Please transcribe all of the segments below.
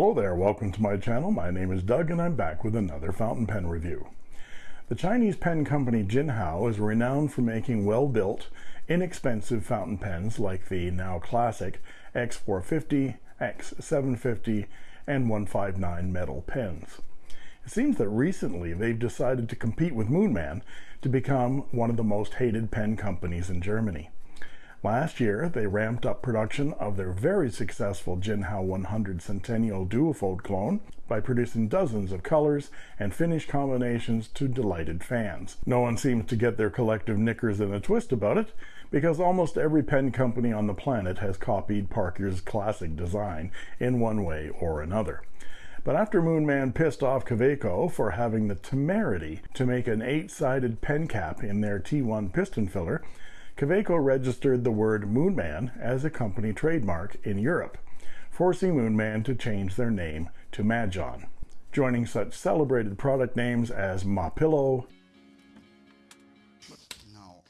Hello there, welcome to my channel. My name is Doug and I'm back with another fountain pen review. The Chinese pen company Jinhao is renowned for making well-built, inexpensive fountain pens like the now classic X450, X750, and 159 metal pens. It seems that recently they've decided to compete with Moonman to become one of the most hated pen companies in Germany. Last year, they ramped up production of their very successful Jinhao 100 Centennial Duofold clone by producing dozens of colors and finish combinations to delighted fans. No one seems to get their collective knickers in a twist about it, because almost every pen company on the planet has copied Parker's classic design in one way or another. But after Moonman pissed off Kaweco for having the temerity to make an eight-sided pen cap in their T1 piston filler, Kaweco registered the word Moonman as a company trademark in Europe, forcing Moonman to change their name to Majohn, joining such celebrated product names as Mapillo. No,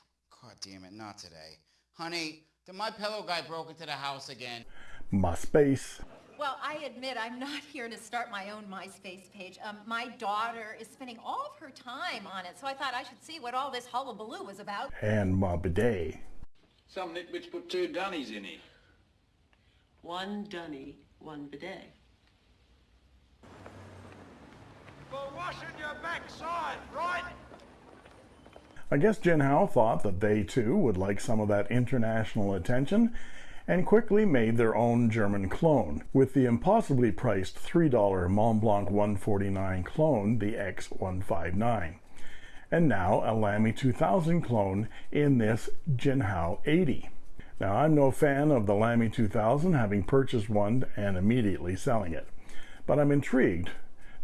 god damn it, not today. Honey, the My Pillow guy broke into the house again. MySpace, Well, I admit I'm not here to start my own MySpace page. Um, my daughter is spending all of her time on it, so I thought I should see what all this hullabaloo was about. and Mobidet. Some nitwits put two dunnies in it. One dunny, one bidet. For washing your backside, right? I guess Jinhao thought that they too would like some of that international attention and quickly made their own German clone with the impossibly priced $3 Montblanc 149 clone, the X159. And now a Lamy 2000 clone in this Jinhao 80. Now I'm no fan of the Lamy 2000 having purchased one and immediately selling it, but I'm intrigued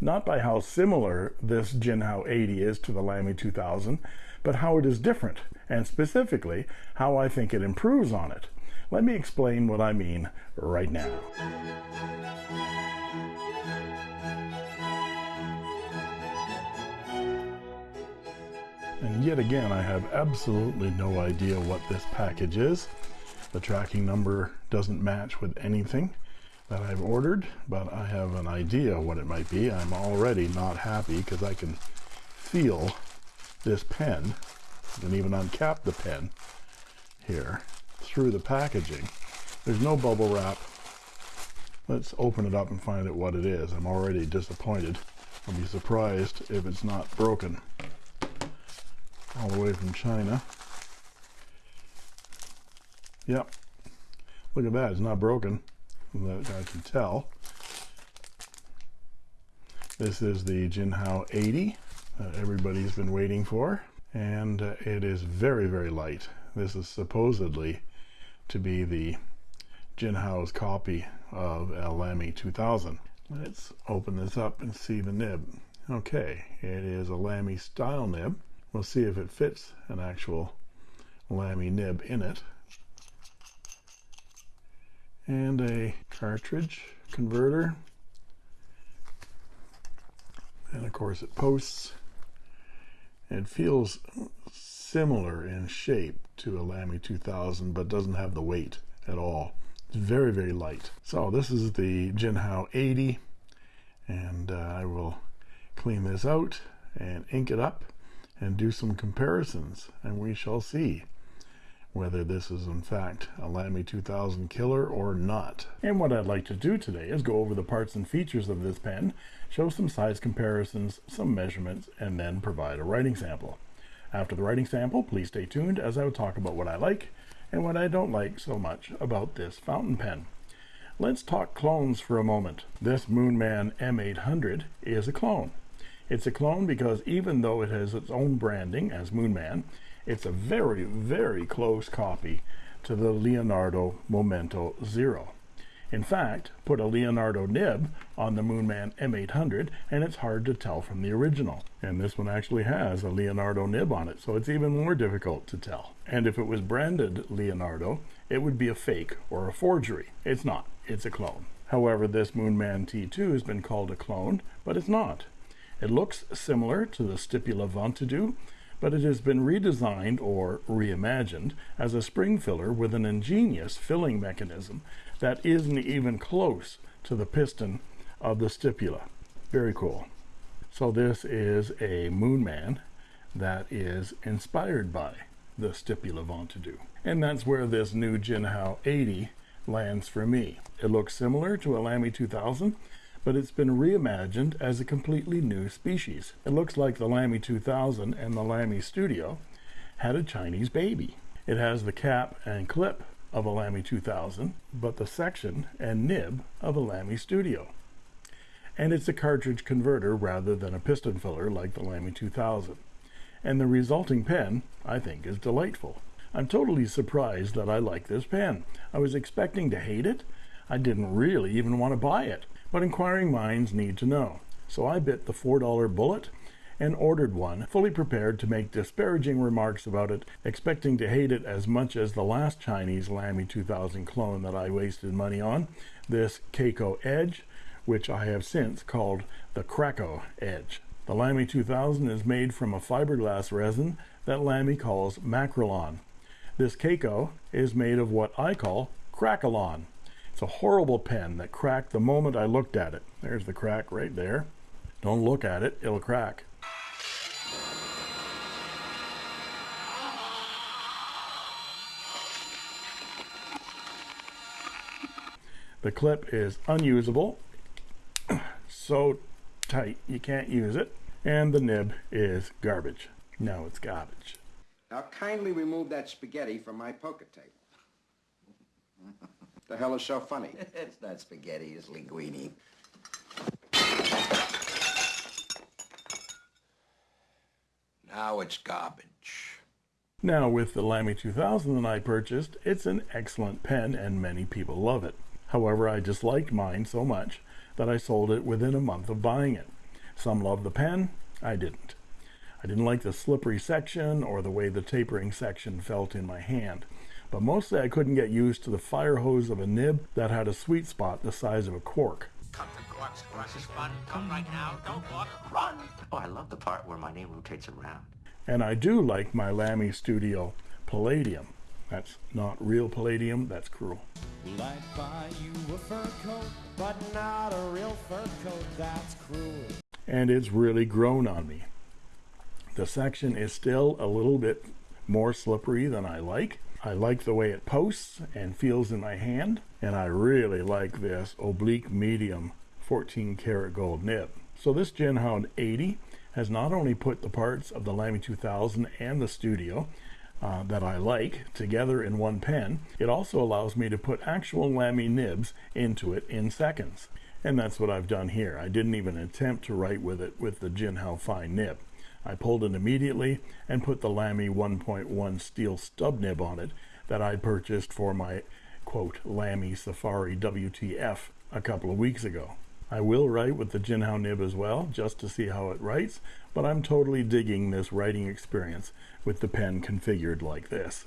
not by how similar this Jinhao 80 is to the Lamy 2000, but how it is different, and specifically how I think it improves on it. Let me explain what I mean right now. And yet again, I have absolutely no idea what this package is. The tracking number doesn't match with anything that I've ordered, but I have an idea what it might be. I'm already not happy because I can feel this pen and even uncap the pen here through the packaging. There's no bubble wrap. Let's open it up and find out what it is. I'm already disappointed. I'll be surprised if it's not broken. All the way from China. Yep. Look at that, it's not broken. That I can tell. This is the Jinhao 80 that everybody's been waiting for. And uh, it is very, very light. This is supposedly to be the Jinhao's copy of Lamy 2000. Let's open this up and see the nib. Okay, it is a Lamy style nib. We'll see if it fits an actual Lamy nib in it. And a cartridge converter. And of course it posts. It feels similar in shape to a Lamy 2000 but doesn't have the weight at all. It's very very light. So this is the Jinhao 80 and uh, I will clean this out and ink it up and do some comparisons and we shall see whether this is in fact a Lamy 2000 killer or not. And what I'd like to do today is go over the parts and features of this pen, show some size comparisons, some measurements, and then provide a writing sample. After the writing sample, please stay tuned as I will talk about what I like and what I don't like so much about this fountain pen. Let's talk clones for a moment. This Moonman M800 is a clone. It's a clone because even though it has its own branding as Moonman, it's a very, very close copy to the Leonardo Momento Zero. In fact, put a Leonardo nib on the Moonman M800 and it's hard to tell from the original. And this one actually has a Leonardo nib on it, so it's even more difficult to tell. And if it was branded Leonardo, it would be a fake or a forgery. It's not, it's a clone. However, this Moonman T2 has been called a clone, but it's not. It looks similar to the Stipula Ventoux, but it has been redesigned or reimagined as a spring filler with an ingenious filling mechanism that isn't even close to the piston of the stipula. Very cool. So this is a Moonman that is inspired by the stipula Ventadoo. And that's where this new Jinhao 80 lands for me. It looks similar to a Lamy 2000, but it's been reimagined as a completely new species. It looks like the Lamy 2000 and the Lamy Studio had a Chinese baby. It has the cap and clip of a Lamy 2000, but the section and nib of a Lamy Studio. And it's a cartridge converter rather than a piston filler like the Lamy 2000. And the resulting pen, I think, is delightful. I'm totally surprised that I like this pen. I was expecting to hate it. I didn't really even want to buy it, but inquiring minds need to know. So I bit the $4 bullet and ordered one, fully prepared to make disparaging remarks about it, expecting to hate it as much as the last Chinese Lamy 2000 clone that I wasted money on, this Kaco Edge, which I have since called the Krakow Edge. The Lamy 2000 is made from a fiberglass resin that Lamy calls Makrolon. This Kaco is made of what I call Crackalon. It's a horrible pen that cracked the moment I looked at it. There's the crack right there. Don't look at it, it'll crack. The clip is unusable, so tight you can't use it, and the nib is garbage. No, it's garbage. Now kindly remove that spaghetti from my poker table. The hell is so funny? it's not spaghetti, it's linguine. Now it's garbage. Now, with the Lamy 2000 that I purchased, it's an excellent pen and many people love it. However, I disliked mine so much that I sold it within a month of buying it. Some love the pen, I didn't. I didn't like the slippery section or the way the tapering section felt in my hand. But mostly I couldn't get used to the fire hose of a nib that had a sweet spot the size of a cork. Come to Quark's Quark is fun. Come right now. Don't walk. Run. Oh, I love the part where my name rotates around. And I do like my Lamy Studio Palladium. That's not real palladium, that's cruel. Well, I'd buy you a fur coat, but not a real fur coat, that's cruel. And it's really grown on me. The section is still a little bit more slippery than I like. I like the way it posts and feels in my hand, and I really like this oblique medium 14 karat gold nib. So this Jinhao 80 has not only put the parts of the Lamy 2000 and the Studio uh, that I like together in one pen, it also allows me to put actual Lamy nibs into it in seconds. And that's what I've done here. I didn't even attempt to write with it with the Jinhao Fine nib. I pulled it immediately and put the Lamy 1.1 steel stub nib on it that I purchased for my quote Lamy Safari WTF a couple of weeks ago. I will write with the Jinhao nib as well, just to see how it writes, but I'm totally digging this writing experience with the pen configured like this.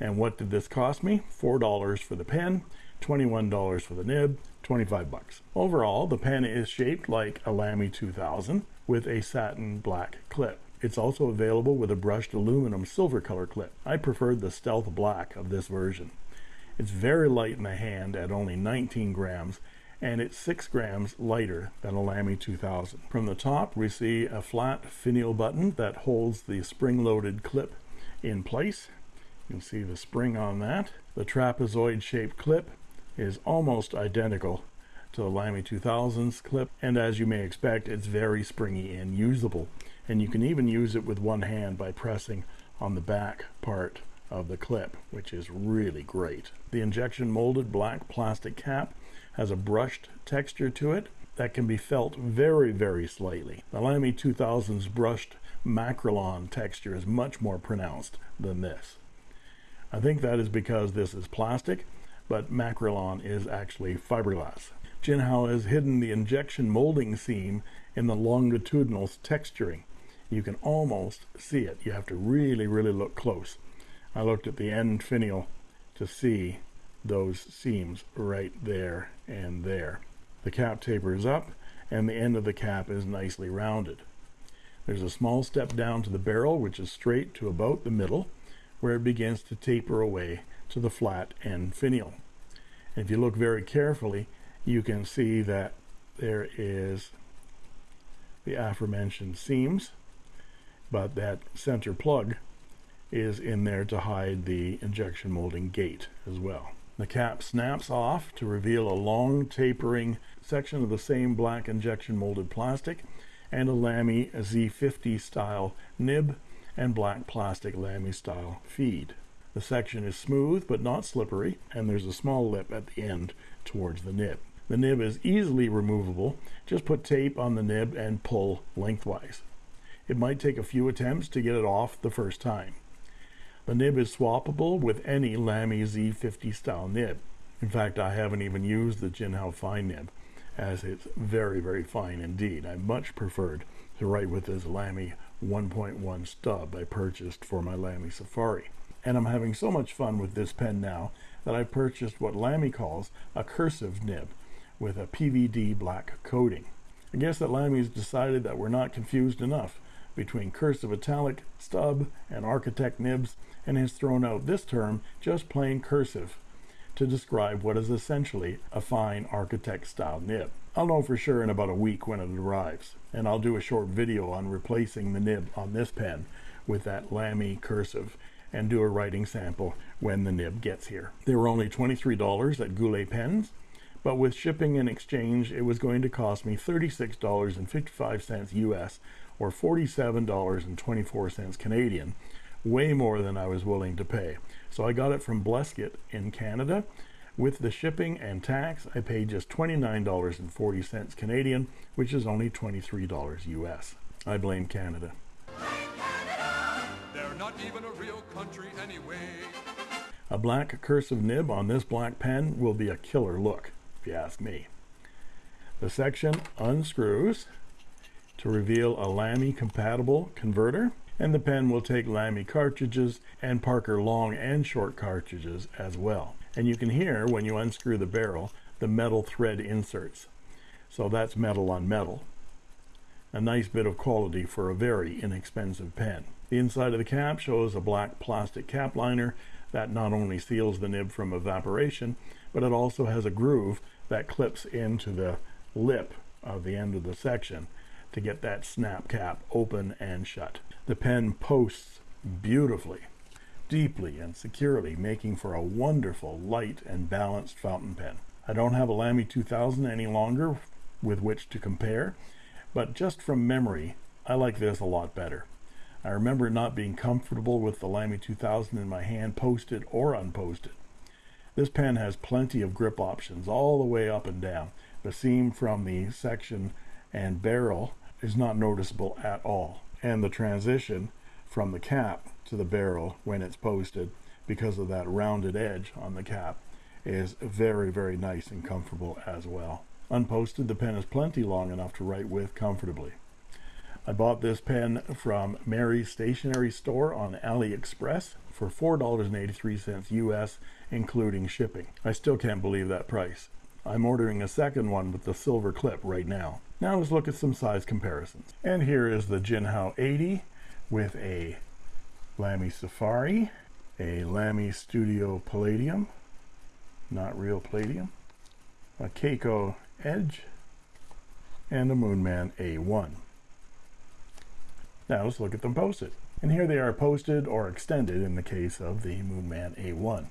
And what did this cost me? $4 for the pen, $21 for the nib, 25 bucks. Overall, the pen is shaped like a Lamy 2000 with a satin black clip. It's also available with a brushed aluminum silver color clip. I preferred the stealth black of this version. It's very light in the hand at only 19 grams and it's 6 grams lighter than a Lamy 2000. From the top we see a flat finial button that holds the spring-loaded clip in place. You can see the spring on that. The trapezoid shaped clip is almost identical to the Lamy 2000's clip and as you may expect it's very springy and usable and you can even use it with one hand by pressing on the back part of the clip which is really great. The injection molded black plastic cap has a brushed texture to it that can be felt very very slightly. The Lamy 2000's brushed Makrolon texture is much more pronounced than this. I think that is because this is plastic but Makrolon is actually fiberglass. Jinhao has hidden the injection molding seam in the longitudinal texturing. You can almost see it. You have to really, really look close. I looked at the end finial to see those seams right there and there. The cap tapers up and the end of the cap is nicely rounded. There's a small step down to the barrel which is straight to about the middle where it begins to taper away to the flat end finial. And if you look very carefully, you can see that there is the aforementioned seams, but that center plug is in there to hide the injection molding gate as well. The cap snaps off to reveal a long tapering section of the same black injection molded plastic and a Lamy Z50 style nib and black plastic Lamy style feed. The section is smooth but not slippery and there's a small lip at the end towards the nib. The nib is easily removable. Just put tape on the nib and pull lengthwise. It might take a few attempts to get it off the first time. The nib is swappable with any Lamy Z50 style nib. In fact, I haven't even used the Jinhao Fine nib, as it's very, very fine indeed. I much preferred to write with this Lamy 1.1 stub I purchased for my Lamy Safari. And I'm having so much fun with this pen now that I purchased what Lamy calls a cursive nib with a PVD black coating. I guess that Lamy's decided that we're not confused enough between cursive italic, stub, and architect nibs and has thrown out this term, just plain cursive, to describe what is essentially a fine architect style nib. I'll know for sure in about a week when it arrives, and I'll do a short video on replacing the nib on this pen with that Lamy cursive and do a writing sample when the nib gets here. They were only $23 at Goulet Pens, but with shipping and exchange, it was going to cost me $36.55 US or $47.24 Canadian way more than I was willing to pay. So I got it from Bleskett in Canada. With the shipping and tax, I paid just $29.40 Canadian, which is only $23 US. I blame Canada. Not even a real country anyway. A black cursive nib on this black pen will be a killer look, if you ask me. The section unscrews to reveal a Lamy compatible converter and the pen will take Lamy cartridges and Parker long and short cartridges as well. And you can hear when you unscrew the barrel the metal thread inserts. So that's metal on metal. A nice bit of quality for a very inexpensive pen. The inside of the cap shows a black plastic cap liner that not only seals the nib from evaporation, but it also has a groove that clips into the lip of the end of the section to get that snap cap open and shut. The pen posts beautifully, deeply and securely, making for a wonderful, light and balanced fountain pen. I don't have a Lamy 2000 any longer with which to compare, but just from memory, I like this a lot better. I remember not being comfortable with the Lamy 2000 in my hand, posted or unposted. This pen has plenty of grip options all the way up and down. The seam from the section and barrel is not noticeable at all and the transition from the cap to the barrel when it's posted because of that rounded edge on the cap is very very nice and comfortable as well unposted the pen is plenty long enough to write with comfortably I bought this pen from Mary's stationery store on AliExpress for $4.83 US including shipping I still can't believe that price I'm ordering a second one with the silver clip right now now let's look at some size comparisons. And here is the Jinhao 80 with a Lamy Safari, a Lamy Studio Palladium, not real palladium, a Kaco Edge, and a Moonman A1. Now let's look at them posted. And here they are posted or extended in the case of the Moonman A1.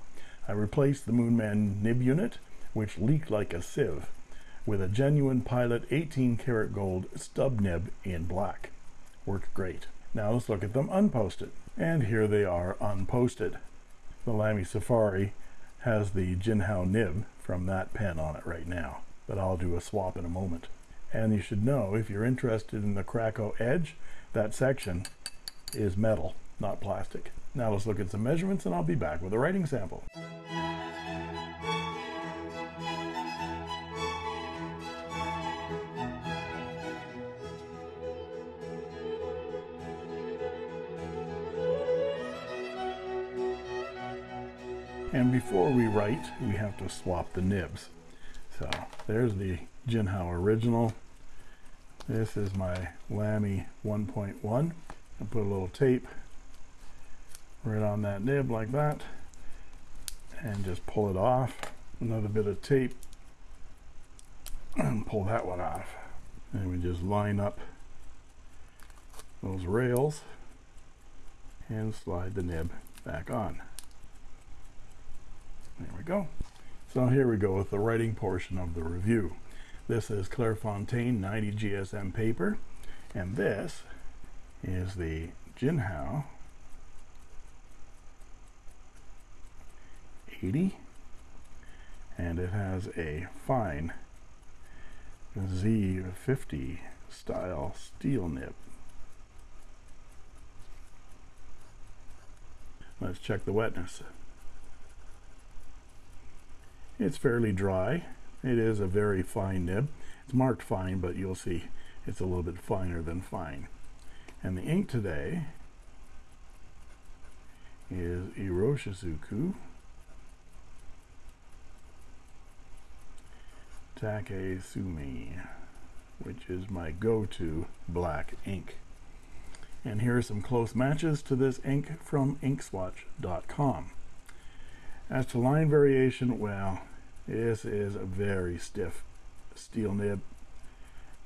I replaced the Moonman nib unit, which leaked like a sieve with a genuine Pilot 18 karat gold stub nib in black. Worked great. Now let's look at them unposted. And here they are unposted. The Lamy Safari has the Jinhao nib from that pen on it right now, but I'll do a swap in a moment. And you should know, if you're interested in the Krakow Edge, that section is metal, not plastic. Now let's look at some measurements and I'll be back with a writing sample. And before we write, we have to swap the nibs. So there's the Jinhao original. This is my Lamy 1.1. I put a little tape right on that nib like that and just pull it off. Another bit of tape and pull that one off. And we just line up those rails and slide the nib back on. There we go. So here we go with the writing portion of the review. This is Clairefontaine 90 GSM paper, and this is the Jinhao 80, and it has a fine Z50 style steel nib. Let's check the wetness. It's fairly dry. It is a very fine nib. It's marked fine, but you'll see it's a little bit finer than fine. And the ink today is Iroshizuku Take Sumi, which is my go-to black ink. And here are some close matches to this ink from inkswatch.com. As to line variation, well, this is a very stiff steel nib.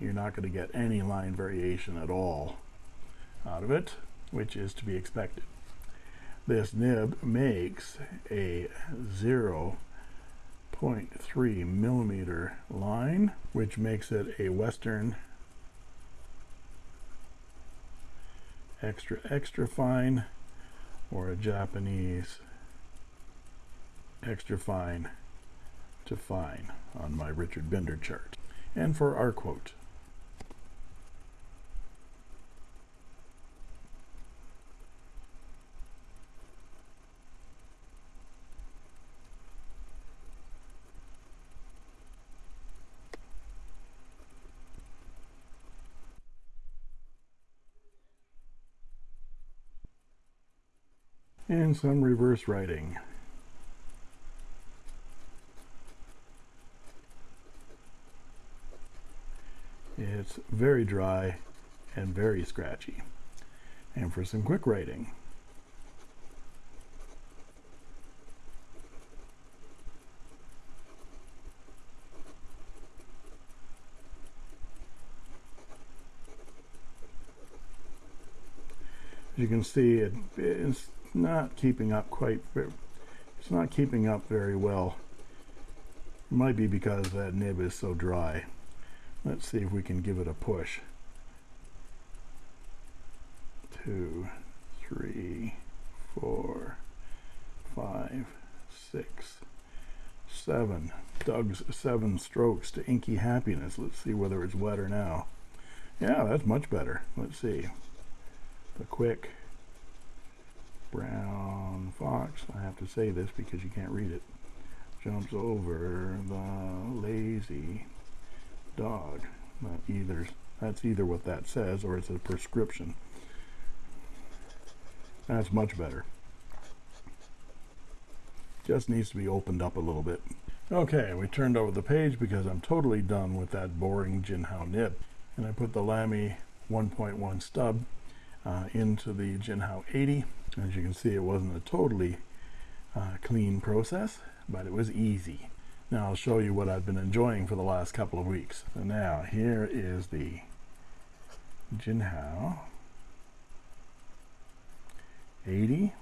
You're not going to get any line variation at all out of it, which is to be expected. This nib makes a 0.3 millimeter line, which makes it a Western extra extra fine or a Japanese extra fine to fine on my Richard Binder chart. And for our quote, and some reverse writing. It's very dry and very scratchy. And for some quick writing, As you can see it, it's not keeping up quite it's not keeping up very well. It might be because that nib is so dry let's see if we can give it a push. Two three four five six seven. Doug's seven strokes to inky happiness. Let's see whether it's wetter now. Yeah that's much better. Let's see. The quick brown fox. I have to say this because you can't read it. Jumps over the lazy dog. Either that's either what that says or it's a prescription. That's much better. Just needs to be opened up a little bit. Okay we turned over the page because I'm totally done with that boring Jinhao nib. And I put the Lamy 1.1 stub uh, into the Jinhao 80 as you can see it wasn't a totally uh, clean process but it was easy now I'll show you what I've been enjoying for the last couple of weeks. So now here is the Jinhao 80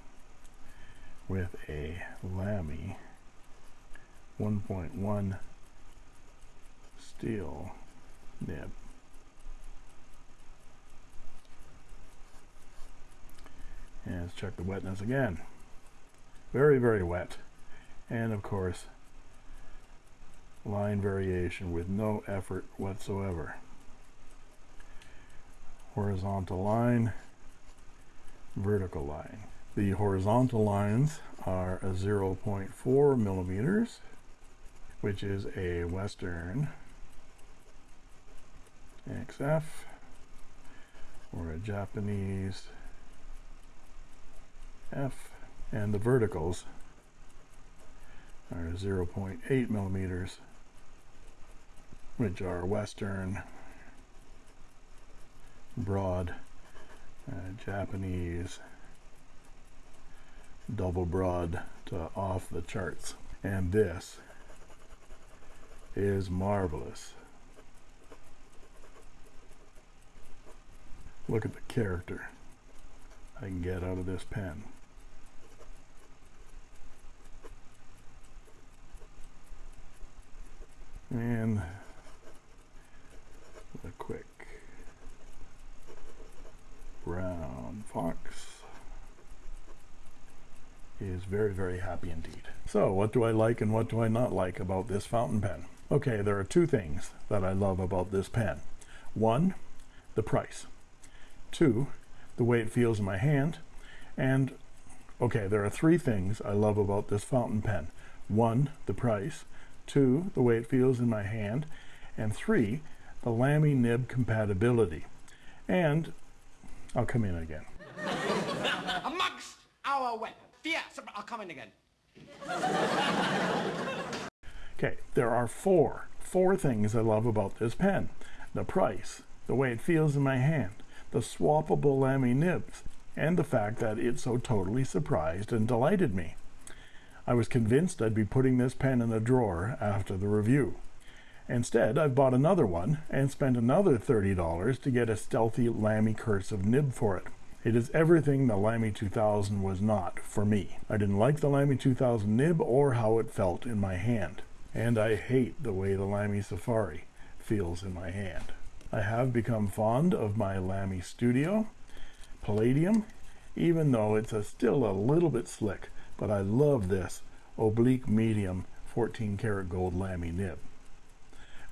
with a Lamy 1.1 steel nib. And let's check the wetness again. Very very wet. And of course line variation with no effort whatsoever. Horizontal line vertical line. The horizontal lines are a 0.4 millimeters which is a western XF or a Japanese F and the verticals are 0.8 millimeters which are Western, broad, uh, Japanese, double broad to off the charts. And this is marvelous. Look at the character I can get out of this pen. And a quick brown fox is very, very happy indeed. So what do I like and what do I not like about this fountain pen? Okay, there are two things that I love about this pen. One, the price. Two, the way it feels in my hand. And okay, there are three things I love about this fountain pen. One, the price. Two, the way it feels in my hand. And three, the Lamy nib compatibility. And I'll come in again. Amongst our weapons. Yes, I'll come in again. Okay, there are four, four things I love about this pen. The price, the way it feels in my hand, the swappable Lamy nibs, and the fact that it so totally surprised and delighted me. I was convinced I'd be putting this pen in a drawer after the review. Instead, I've bought another one and spent another $30 to get a stealthy Lamy cursive nib for it. It is everything the Lamy 2000 was not for me. I didn't like the Lamy 2000 nib or how it felt in my hand. And I hate the way the Lamy Safari feels in my hand. I have become fond of my Lamy Studio Palladium, even though it's a, still a little bit slick, but I love this oblique medium 14 karat gold Lamy nib.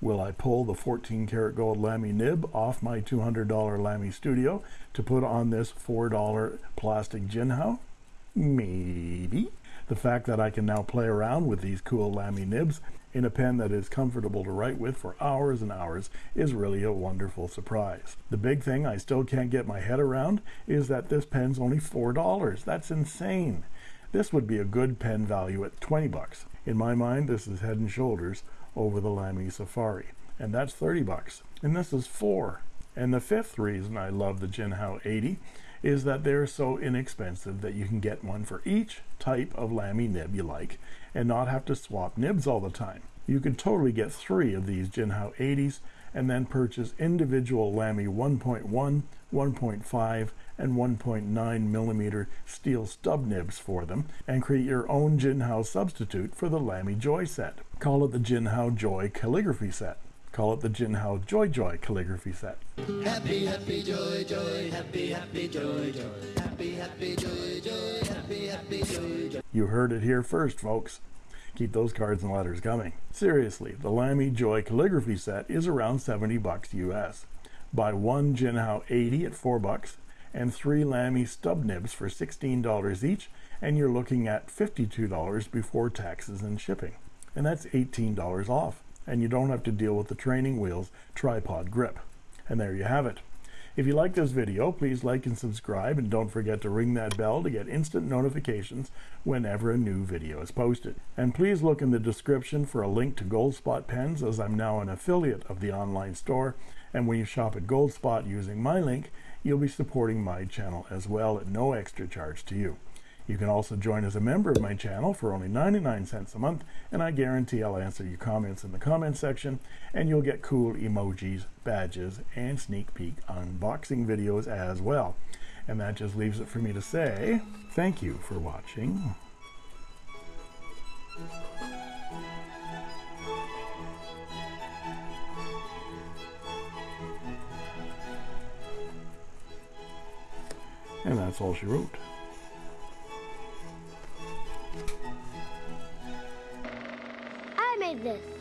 Will I pull the 14 karat gold Lamy nib off my $200 Lamy Studio to put on this $4 plastic Jinhao? Maybe. The fact that I can now play around with these cool Lamy nibs in a pen that is comfortable to write with for hours and hours is really a wonderful surprise. The big thing I still can't get my head around is that this pen's only $4. That's insane. This would be a good pen value at 20 bucks. In my mind, this is head and shoulders over the Lamy Safari, and that's 30 bucks. And this is 4. And the fifth reason I love the Jinhao 80 is that they're so inexpensive that you can get one for each type of Lamy nib you like and not have to swap nibs all the time. You could totally get three of these Jinhao 80s and then purchase individual Lamy 1.1, 1.5, and 1.9 millimeter steel stub nibs for them and create your own Jinhao substitute for the Lamy Joy set. Call it the Jinhao Joy calligraphy set. Call it the Jinhao Joy Joy calligraphy set. Happy, happy, joy, joy, happy, happy, joy, joy, happy, happy, joy, joy, happy, happy, joy, joy. You heard it here first, folks. Keep those cards and letters coming. Seriously, the Lamy Joy calligraphy set is around 70 bucks US. Buy one Jinhao 80 at 4 bucks and three Lamy stub nibs for $16 each, and you're looking at $52 before taxes and shipping. And that's $18 off and you don't have to deal with the training wheels tripod grip. And there you have it. If you like this video, please like and subscribe and don't forget to ring that bell to get instant notifications whenever a new video is posted. And please look in the description for a link to Goldspot pens as I'm now an affiliate of the online store. And when you shop at Goldspot using my link, you'll be supporting my channel as well at no extra charge to you. You can also join as a member of my channel for only 99 cents a month, and I guarantee I'll answer your comments in the comment section, and you'll get cool emojis, badges, and sneak peek unboxing videos as well. And that just leaves it for me to say thank you for watching. And that's all she wrote. I made this.